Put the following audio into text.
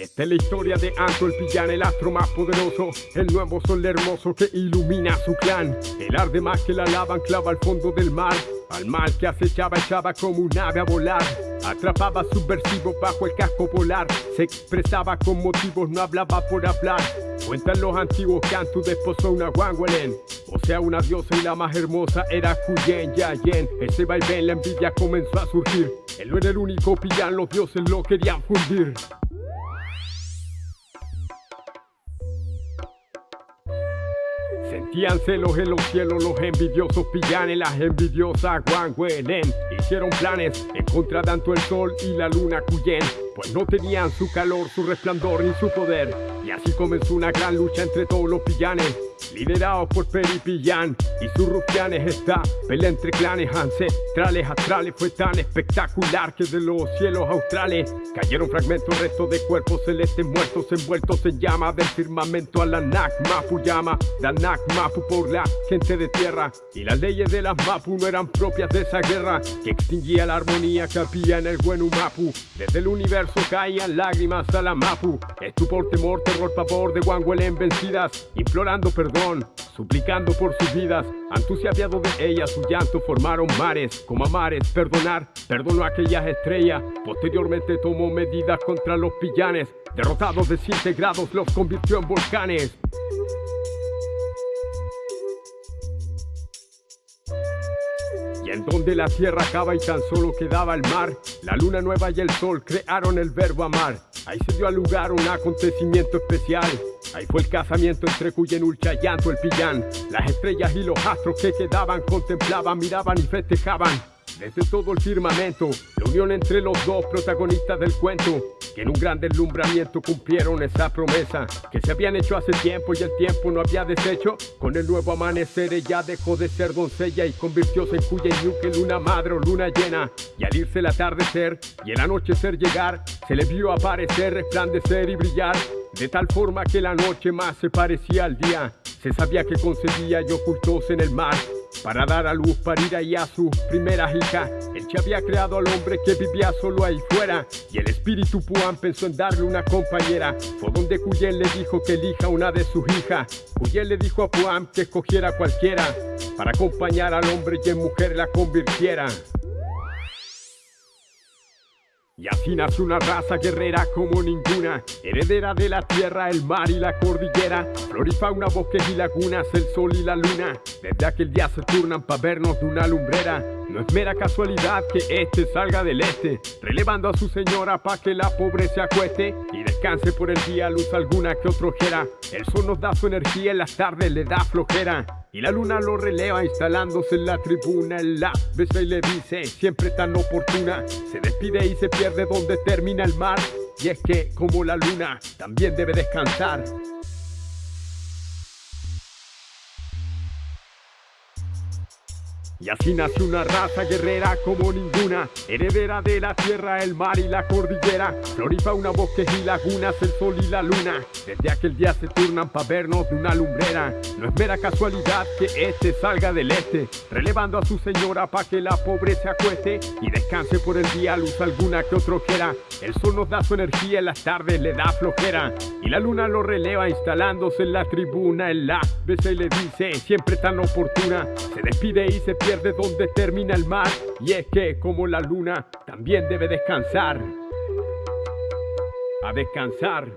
Esta es la historia de Anto el pillán, el astro más poderoso El nuevo sol hermoso que ilumina su clan. El arde más que la lava anclaba al fondo del mar. Al mal que acechaba echaba como un ave a volar. Atrapaba subversivo bajo el casco polar. Se expresaba con motivos, no hablaba por hablar. Cuentan los antiguos que Antu desposó una Wangwelen O sea una diosa y la más hermosa era Kuyen Yayen Ese vaivén la envidia comenzó a surgir. Él no era el único pillán, los dioses lo querían fundir Sentían celos en los cielos los envidiosos pillanes, las envidiosas Wangwelen Hicieron planes en contra tanto el sol y la luna Kuyen Pues no tenían su calor, su resplandor ni su poder. Y así comenzó una gran lucha entre todos los pillanes Liderados por Peripillán y sus rufianes Esta pelea entre clanes ancestrales astrales Fue tan espectacular que de los cielos australes Cayeron fragmentos, restos de cuerpos celestes muertos Envueltos en llama del firmamento a la Nak Mapu llama La Nak Mapu por la gente de tierra. Y las leyes de las Mapu no eran propias de esa guerra Que extinguía la armonía que había en el buen Mapu Desde el universo caían lágrimas a la Mapu. Estupor, temor, terror, pavor de Wangwelen vencidas Implorando perdón, suplicando por sus vidas Entusiasmado de ellas, su llanto formaron mares Como mares, perdonar, perdonó a aquellas estrellas Posteriormente tomó medidas contra los pillanes Derrotados desintegrados los convirtió en volcanes. Y en donde la tierra acaba y tan solo quedaba el mar La luna nueva y el sol crearon el verbo amar Ahí se dio a lugar un acontecimiento especial Ahí fue el casamiento entre Cuyen, Ulcha, Llanto, el Pillán Las estrellas y los astros que quedaban contemplaban, miraban y festejaban desde todo el firmamento, la unión entre los dos protagonistas del cuento, que en un gran deslumbramiento cumplieron esa promesa que se habían hecho hace tiempo y el tiempo no había deshecho. Con el nuevo amanecer ella dejó de ser doncella y convirtióse en que luna madre o luna llena. Y al irse el atardecer y el anochecer llegar, se le vio aparecer, resplandecer y brillar. De tal forma que la noche más se parecía al día, se sabía que concebía y ocultóse en el mar para dar a luz, parir ahí a su primera hija. Él ya había creado al hombre que vivía solo ahí fuera. Y el espíritu Puan pensó en darle una compañera. Fue donde Cuyen le dijo que elija una de sus hijas. Cuyen le dijo a Puan que escogiera cualquiera. Para acompañar al hombre y en mujer la convirtiera. Y así nace una raza guerrera como ninguna, heredera de la tierra, el mar y la cordillera, flor y fauna, bosques y lagunas, el sol y la luna, desde aquel día se turnan para vernos de una lumbrera. No es mera casualidad que este salga del este, relevando a su señora pa' que la pobre se acueste y descanse por el día luz alguna que otro ojera. El sol nos da su energía, en las tardes le da flojera. Y la luna lo releva instalándose en la tribuna. En la besa y le dice, siempre tan oportuna Se despide y se pierde donde termina el mar. Y es que, como la luna, también debe descansar Y así nace una raza guerrera como ninguna, heredera de la tierra, el mar y la cordillera, flor y fauna, bosques y lagunas, el sol y la luna. Desde aquel día se turnan para vernos de una lumbrera. No es mera casualidad que este salga del este, relevando a su señora pa' que la pobre se acueste y descanse por el día, luz alguna que otro quiera. El sol nos da su energía, en las tardes le da flojera. Y la luna lo releva instalándose en la tribuna, en la besa y le dice, siempre tan oportuna, se despide y se pierde de donde termina el mar y es que como la luna también debe descansar. A descansar.